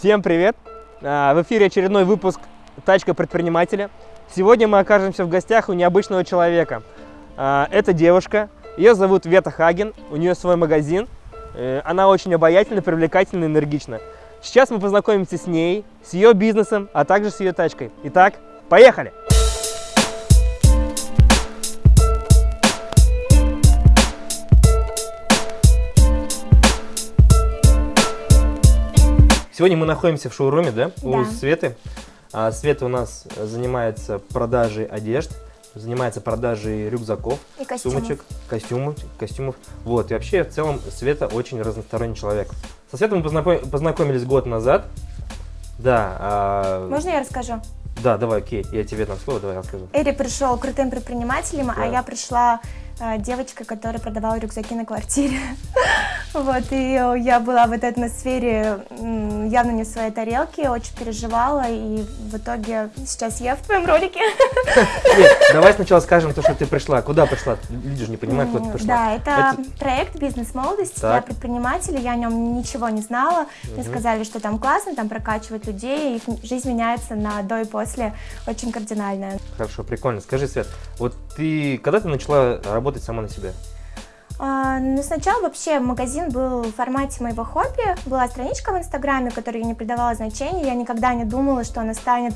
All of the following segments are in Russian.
Всем привет! А, В эфире очередной выпуск «Тачка предпринимателя». Сегодня мы окажемся в гостях у необычного человека. А, Это девушка, ее зовут Вета Хаген, у нее свой магазин. Э, Она очень обаятельна, привлекательна, энергична. Сейчас мы познакомимся с ней, с ее бизнесом, а также с ее тачкой. Итак, поехали! Сегодня мы находимся в шоуруме, да? У Да. Светы. А, Света у нас занимается продажей одежд, занимается продажей рюкзаков, И костюмов. сумочек, костюмов, костюмов. Вот, и вообще, в целом, Света очень разносторонний человек. Со Светой мы познаком- познакомились год назад. Да, а, Можно я расскажу? да, давай, окей, я тебе дам слово, давай расскажу. Эри пришел крутым предпринимателем, Да. а я пришла э, девочкой, которая продавала рюкзаки на квартире. Вот, и э, я была в этой атмосфере явно не в своей тарелке, очень переживала, и в итоге сейчас я в твоем ролике. Нет, давай сначала скажем то, что ты пришла. Куда пришла? Люди же не понимают, куда ты пришла. Да, это, проект «Бизнес молодость». Я предприниматель, я о нем ничего не знала. Мне сказали, что там классно, там прокачивают людей, их жизнь меняется на до и после очень кардинально. Хорошо, прикольно. Скажи, Свет, вот ты, когда ты начала работать сама на себя? А, ну, сначала вообще магазин был в формате моего хобби. Была страничка в Инстаграме, которой я не придавала значения. Я никогда не думала, что она станет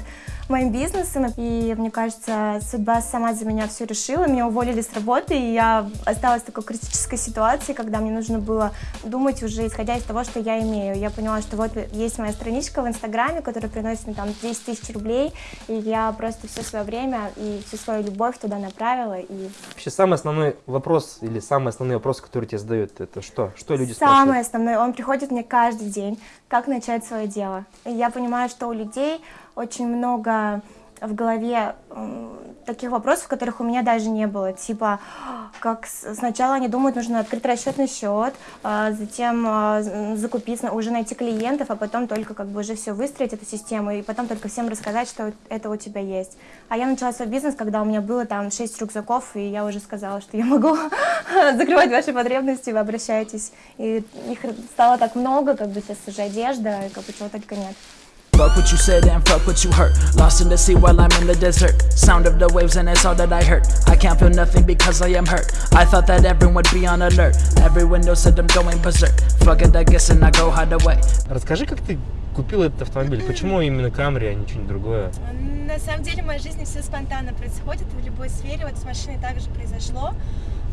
моим бизнесом. И, мне кажется, судьба сама за меня все решила. Меня уволили с работы, и я осталась в такой критической ситуации, когда мне нужно было думать уже исходя из того, что я имею. Я поняла, что вот есть моя страничка в Инстаграме, которая приносит мне там 10 тысяч рублей, и я просто все свое время и всю свою любовь туда направила, и Вообще, самый основной вопрос или самый основной вопрос, который тебе задают, это что? Что люди Самое спрашивают? основное, он приходит мне каждый день, как начать свое дело. И я понимаю, что у людей очень много в голове таких вопросов, которых у меня даже не было. Типа, как сначала они думают, нужно открыть расчетный счет, а, затем а, з- закупить, уже найти клиентов, а потом только как бы уже все выстроить, эту систему, и потом только всем рассказать, что это у тебя есть. А я начала свой бизнес, когда у меня было там 6 рюкзаков, и я уже сказала, что я могу закрывать ваши потребности, вы обращайтесь. И их стало так много, как бы сейчас уже одежда, и как бы чего только нет. Fuck what you said and fuck what you hurt. Lost in the sea while I'm in the desert. Sound of the waves and it's all that I heard. I can't feel nothing because I am hurt. I thought that everyone would be on alert. Every window said I'm going berserk. Fuck it, I guess, and I go hide away. Расскажи, как ты купил этот автомобиль? Почему именно Камри, а не что-нибудь другое? На самом деле в моей жизни все спонтанно происходит, в любой сфере. Вот с машиной также произошло.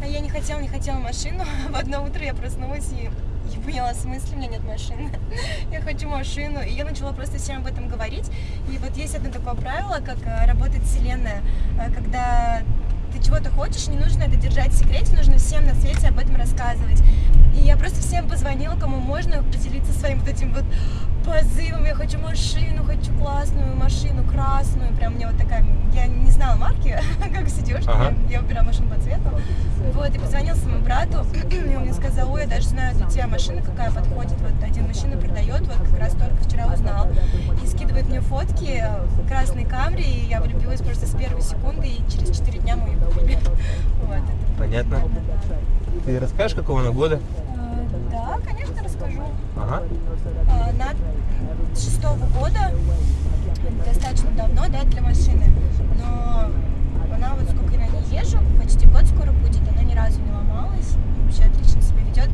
А Я не хотела, не хотела машину. В одно утро я проснулась и я поняла, в смысле у меня нет машины. Я хочу машину. И я начала просто всем об этом говорить. И вот есть одно такое правило, как э, работает вселенная. Э, Когда ты чего-то хочешь, не нужно это держать в секрете, нужно всем на свете об этом рассказывать. И я просто всем позвонила, кому можно, поделиться своим вот этим вот позывом. Я хочу машину, хочу классную машину, красную. Прям мне вот такая, я не знала марки, как сидешь, Ага. я, выбирала машину по цвету. Вот, и позвонил своему брату, и он мне сказал, ой, я даже знаю для тебя машина какая подходит. Вот один мужчина продает, вот как раз только вчера узнал. И скидывает мне фотки красной камри, и я влюбилась просто с первой секунды, и через 4 дня мы ее купили. Вот, это Понятно. Ты расскажешь, какого она года? Э, Да, конечно, расскажу. Ага. А, Она шестого года, достаточно давно, да, для машины. Но она вот сколько я на ней езжу, почти год скоро будет, она ни разу не ломалась, вообще отлично себя ведет.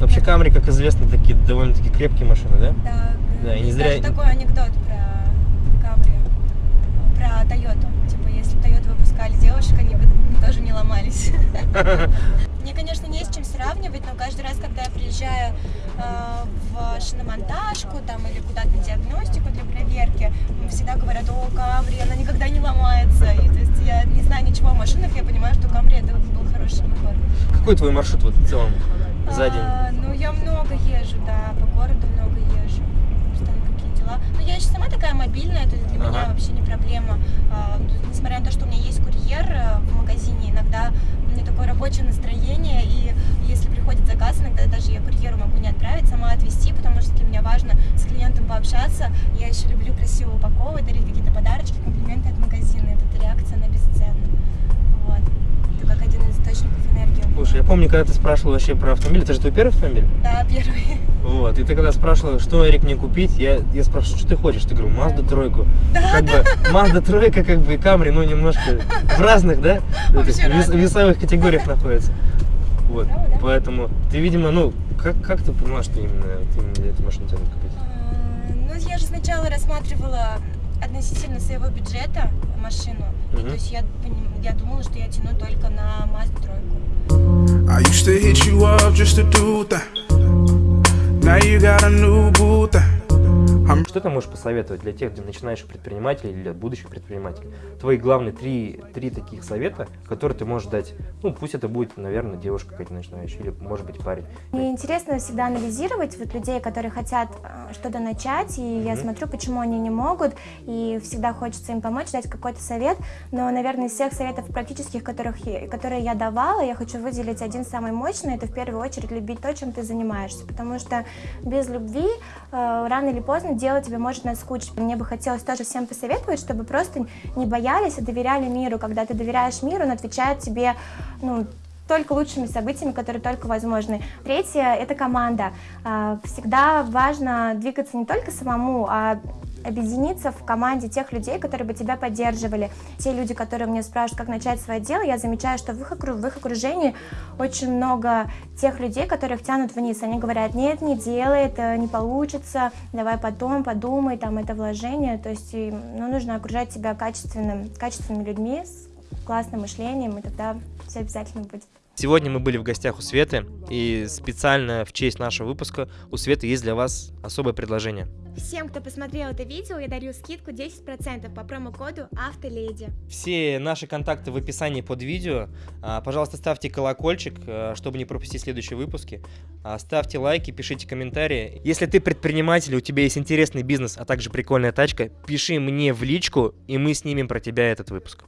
Вообще Камри, как известно, такие довольно-таки крепкие машины, да? Да, Да, и не зря- даже такой анекдот про Камри, про Тойоту. Типа, если Тойоту выпускали девушек, они бы тоже не ломались. Мне, конечно, не с чем сравнивать, но каждый раз, когда я приезжаю э, в шиномонтажку там, или куда-то на диагностику для проверки, всегда говорят, о, Камри, она никогда не ломается. И, то есть я не знаю ничего о машинах, я понимаю, что Камри это был хороший выбор. Какой твой маршрут вот в целом за день? А, ну, я много езжу, да, по городу много езжу. Постоянно какие дела. Но я еще сама такая мобильная, то есть для меня Ага. вообще не проблема. А, несмотря на то, что у меня есть курьер э, в магазине, иногда у меня такое рабочее настроение, и если приходит заказ, иногда даже я курьеру могу не отправить, сама отвезти, потому что для меня важно с клиентом пообщаться. Я еще люблю красиво упаковывать, дарить какие-то подарочки, комплименты от магазина. Это реакция на бесценна. Вот. Это как один из источников энергии. у меня. Слушай, я помню, когда ты спрашивал вообще про автомобиль, это же твой первый автомобиль? Да, первый. Вот, и ты когда спрашивала, что, Эрик, мне купить, я, я спрашиваю, что ты хочешь? Ты говорю, Мазда тройку. как бы, Мазда тройка, как бы, и Камри, ну, немножко в разных, да, этих вес- разных. весовых категориях находятся. Вот, Правда, да? поэтому ты, видимо, ну, как, как ты поняла, что именно, ты именно эту машину тебе купить? А, Ну, я же сначала рассматривала относительно своего бюджета машину. И Мгм. то есть я, я думала, что я тяну только на Mazda тройку. I used to hit you up just to do that. Now you got a new boo thing. I'm Что ты можешь посоветовать для тех, для начинающих предпринимателей или для будущих предпринимателей? Твои главные три, три таких совета, которые ты можешь дать. Ну, пусть это будет, наверное, девушка какая-то начинающая, или, может быть, парень. Мне интересно всегда анализировать вот людей, которые хотят э, что-то начать, и я Мгм. смотрю, почему они не могут, и всегда хочется им помочь, дать какой-то совет. Но, наверное, из всех советов практических, которых я, которые я давала, я хочу выделить один самый мощный. Это в первую очередь любить то, чем ты занимаешься, потому что без любви э, рано или поздно дело тебе может наскучить. Мне бы хотелось тоже всем посоветовать, чтобы просто не боялись, а доверяли миру. Когда ты доверяешь миру, он отвечает тебе, ну, только лучшими событиями, которые только возможны. Третье – это команда. А, Всегда важно двигаться не только самому, а объединиться в команде тех людей, которые бы тебя поддерживали. Те люди, которые мне спрашивают, как начать свое дело, я замечаю, что в их, в их окружении очень много тех людей, которых тянут вниз. Они говорят, нет, не делай, это не получится, давай потом, подумай, там, это вложение. То есть ну, нужно окружать себя качественным, качественными людьми, с классным мышлением, и тогда все обязательно будет. Сегодня мы были в гостях у Светы, и специально в честь нашего выпуска у Светы есть для вас особое предложение. Всем, кто посмотрел это видео, я дарю скидку 10% по промокоду АВТОЛЕДИ. Все наши контакты в описании под видео. А, Пожалуйста, ставьте колокольчик, э, чтобы не пропустить следующие выпуски. А, Ставьте лайки, пишите комментарии. Если ты предприниматель, у тебя есть интересный бизнес, а также прикольная тачка, пиши мне в личку, и мы снимем про тебя этот выпуск.